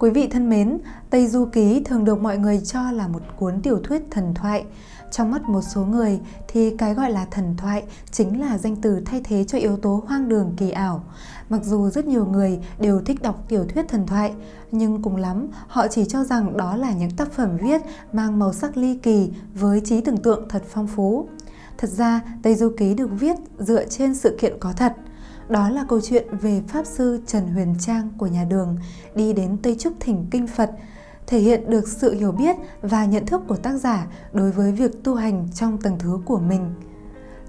Quý vị thân mến, Tây Du Ký thường được mọi người cho là một cuốn tiểu thuyết thần thoại. Trong mắt một số người thì cái gọi là thần thoại chính là danh từ thay thế cho yếu tố hoang đường kỳ ảo. Mặc dù rất nhiều người đều thích đọc tiểu thuyết thần thoại, nhưng cùng lắm họ chỉ cho rằng đó là những tác phẩm viết mang màu sắc ly kỳ với trí tưởng tượng thật phong phú. Thật ra, Tây Du Ký được viết dựa trên sự kiện có thật – đó là câu chuyện về Pháp Sư Trần Huyền Trang của nhà đường đi đến Tây Trúc Thỉnh Kinh Phật, thể hiện được sự hiểu biết và nhận thức của tác giả đối với việc tu hành trong tầng thứ của mình.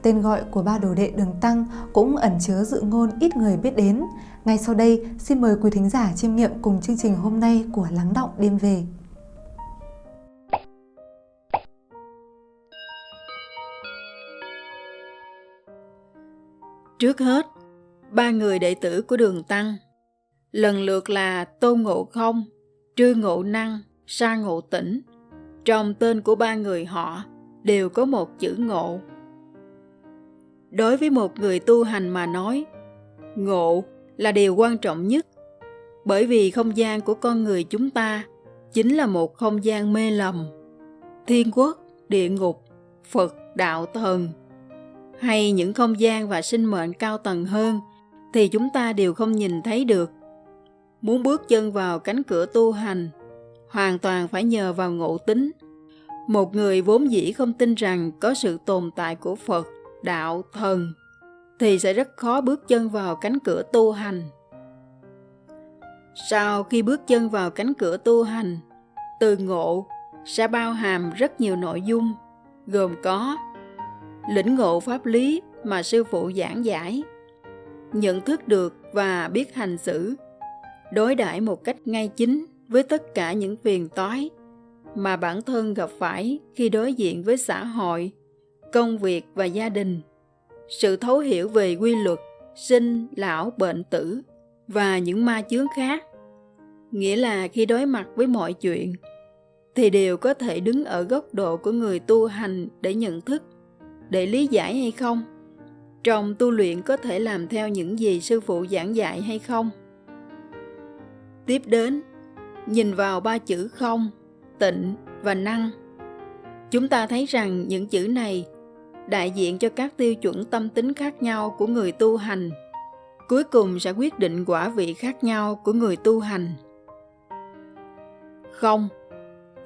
Tên gọi của ba đồ đệ đường tăng cũng ẩn chứa dự ngôn ít người biết đến. Ngay sau đây, xin mời quý thính giả chiêm nghiệm cùng chương trình hôm nay của Lắng Động Đêm Về. Trước hết, ba người đệ tử của đường Tăng, lần lượt là Tôn Ngộ Không, Trư Ngộ Năng, Sa Ngộ Tĩnh. Trong tên của ba người họ đều có một chữ ngộ. Đối với một người tu hành mà nói, ngộ là điều quan trọng nhất, bởi vì không gian của con người chúng ta chính là một không gian mê lầm. Thiên quốc, địa ngục, Phật, đạo, thần hay những không gian và sinh mệnh cao tầng hơn thì chúng ta đều không nhìn thấy được. Muốn bước chân vào cánh cửa tu hành, hoàn toàn phải nhờ vào ngộ tính. Một người vốn dĩ không tin rằng có sự tồn tại của Phật, đạo, thần, thì sẽ rất khó bước chân vào cánh cửa tu hành. Sau khi bước chân vào cánh cửa tu hành, từ ngộ sẽ bao hàm rất nhiều nội dung, gồm có lĩnh ngộ pháp lý mà sư phụ giảng giải, nhận thức được và biết hành xử. Đối đãi một cách ngay chính với tất cả những phiền toái mà bản thân gặp phải khi đối diện với xã hội, công việc và gia đình. Sự thấu hiểu về quy luật sinh, lão, bệnh tử và những ma chướng khác. Nghĩa là khi đối mặt với mọi chuyện thì đều có thể đứng ở góc độ của người tu hành để nhận thức, để lý giải hay không trong tu luyện có thể làm theo những gì sư phụ giảng dạy hay không? Tiếp đến, nhìn vào ba chữ không, tịnh và năng. Chúng ta thấy rằng những chữ này đại diện cho các tiêu chuẩn tâm tính khác nhau của người tu hành. Cuối cùng sẽ quyết định quả vị khác nhau của người tu hành. Không,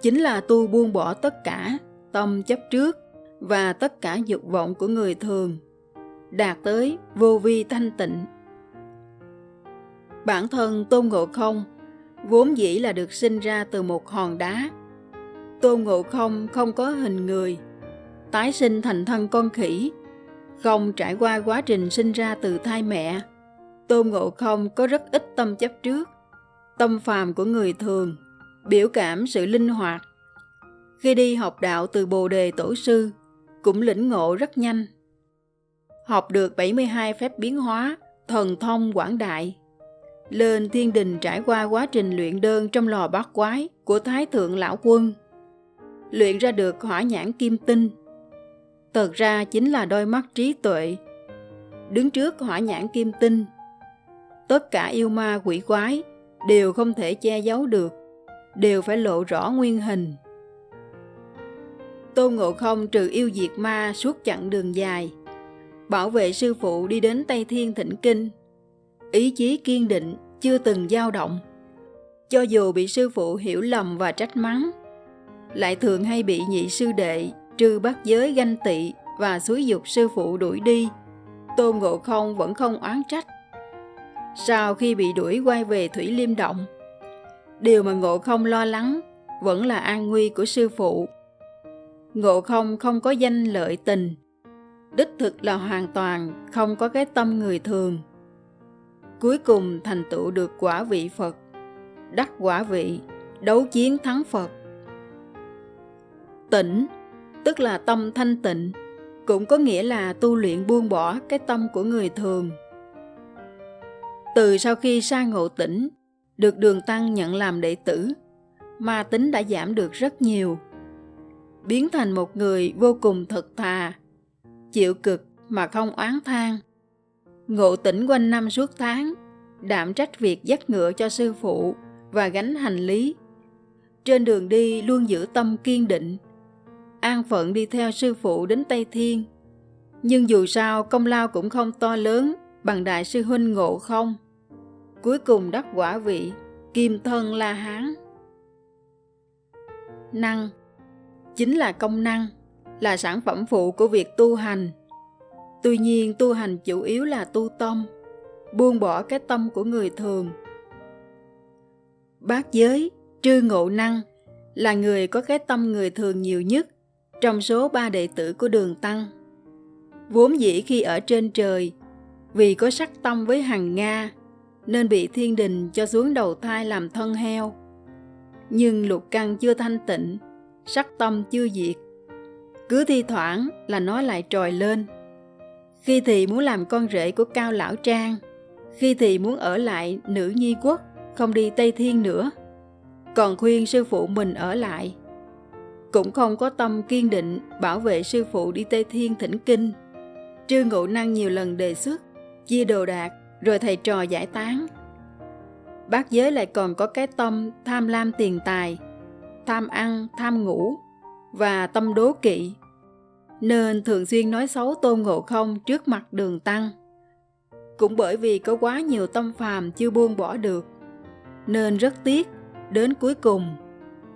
chính là tu buông bỏ tất cả tâm chấp trước và tất cả dục vọng của người thường đạt tới vô vi thanh tịnh. Bản thân Tôn Ngộ Không vốn dĩ là được sinh ra từ một hòn đá. Tôn Ngộ Không không có hình người, tái sinh thành thân con khỉ, không trải qua quá trình sinh ra từ thai mẹ. Tôn Ngộ Không có rất ít tâm chấp trước, tâm phàm của người thường, biểu cảm sự linh hoạt. Khi đi học đạo từ Bồ Đề Tổ Sư, cũng lĩnh ngộ rất nhanh học được 72 phép biến hóa, thần thông quảng đại. Lên thiên đình trải qua quá trình luyện đơn trong lò bát quái của Thái Thượng Lão Quân. Luyện ra được hỏa nhãn kim tinh. Thật ra chính là đôi mắt trí tuệ. Đứng trước hỏa nhãn kim tinh, tất cả yêu ma quỷ quái đều không thể che giấu được, đều phải lộ rõ nguyên hình. Tôn Ngộ Không trừ yêu diệt ma suốt chặng đường dài, bảo vệ sư phụ đi đến Tây Thiên Thỉnh Kinh. Ý chí kiên định, chưa từng dao động. Cho dù bị sư phụ hiểu lầm và trách mắng, lại thường hay bị nhị sư đệ, trừ bắt giới ganh tị và xúi dục sư phụ đuổi đi. Tôn Ngộ Không vẫn không oán trách. Sau khi bị đuổi quay về Thủy Liêm Động, điều mà Ngộ Không lo lắng vẫn là an nguy của sư phụ. Ngộ Không không có danh lợi tình, đích thực là hoàn toàn không có cái tâm người thường. Cuối cùng thành tựu được quả vị phật, đắc quả vị, đấu chiến thắng phật. Tỉnh tức là tâm thanh tịnh, cũng có nghĩa là tu luyện buông bỏ cái tâm của người thường. Từ sau khi sa ngộ tỉnh được đường tăng nhận làm đệ tử, ma tính đã giảm được rất nhiều, biến thành một người vô cùng thật thà chịu cực mà không oán than. Ngộ tỉnh quanh năm suốt tháng, đảm trách việc dắt ngựa cho sư phụ và gánh hành lý. Trên đường đi luôn giữ tâm kiên định, an phận đi theo sư phụ đến Tây Thiên. Nhưng dù sao công lao cũng không to lớn bằng đại sư huynh ngộ không. Cuối cùng đắc quả vị, kim thân La Hán. Năng chính là công năng, là sản phẩm phụ của việc tu hành. Tuy nhiên tu hành chủ yếu là tu tâm, buông bỏ cái tâm của người thường. Bát giới, trư ngộ năng, là người có cái tâm người thường nhiều nhất trong số ba đệ tử của đường Tăng. Vốn dĩ khi ở trên trời, vì có sắc tâm với hàng Nga, nên bị thiên đình cho xuống đầu thai làm thân heo. Nhưng lục căn chưa thanh tịnh, sắc tâm chưa diệt. Cứ thi thoảng là nó lại trồi lên. Khi thì muốn làm con rể của cao lão trang, khi thì muốn ở lại nữ nhi quốc, không đi Tây Thiên nữa. Còn khuyên sư phụ mình ở lại. Cũng không có tâm kiên định bảo vệ sư phụ đi Tây Thiên thỉnh kinh. Trư Ngụ Năng nhiều lần đề xuất, chia đồ đạc, rồi thầy trò giải tán. Bác giới lại còn có cái tâm tham lam tiền tài, tham ăn, tham ngủ và tâm đố kỵ, nên thường xuyên nói xấu Tôn Ngộ Không trước mặt đường tăng. Cũng bởi vì có quá nhiều tâm phàm chưa buông bỏ được, nên rất tiếc, đến cuối cùng,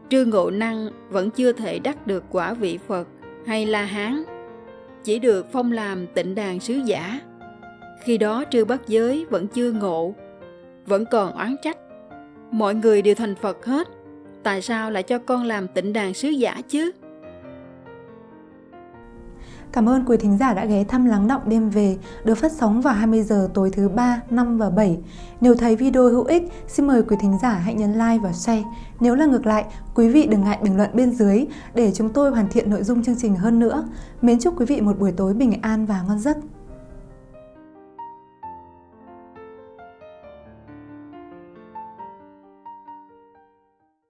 Trương Ngộ Năng vẫn chưa thể đắc được quả vị Phật hay La Hán, chỉ được phong làm tịnh đàn sứ giả. Khi đó Trư Bất Giới vẫn chưa ngộ, vẫn còn oán trách. Mọi người đều thành Phật hết, tại sao lại cho con làm tịnh đàn sứ giả chứ? Cảm ơn quý thính giả đã ghé thăm Lắng Động Đêm Về được phát sóng vào 20 giờ tối thứ 3, 5 và 7. Nếu thấy video hữu ích, xin mời quý thính giả hãy nhấn like và share. Nếu là ngược lại, quý vị đừng ngại bình luận bên dưới để chúng tôi hoàn thiện nội dung chương trình hơn nữa. Mến chúc quý vị một buổi tối bình an và ngon giấc.